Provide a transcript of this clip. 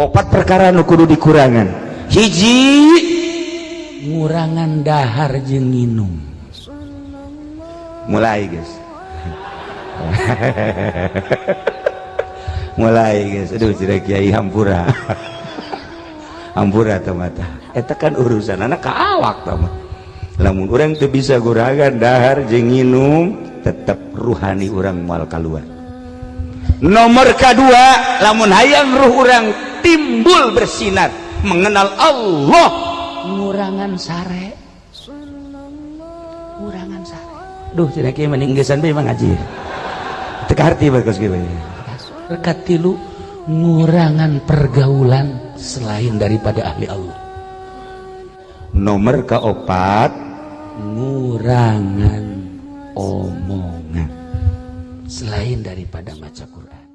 opat perkara nukudu dikurangan. Hiji ngurangan dahar jeng minum mulai guys. Mulai guys. Aduh cira kiai hampura. Hampura tamata. Eta kan urusan anak ka awak tamah lamun orang tuh bisa gurangan dahar jeng minum tetap ruhani orang mal kaluan nomor kedua lamun hayang ruh orang timbul bersinar mengenal Allah. Ngurangan sare. Ngurangan sare. Duh cenah kieu mending gesan bae ngaji teka harti bagus kieu rekat tilu ngurangan pergaulan selain daripada ahli Allah. Nomor keopat ngurangan omongan selain daripada maca Quran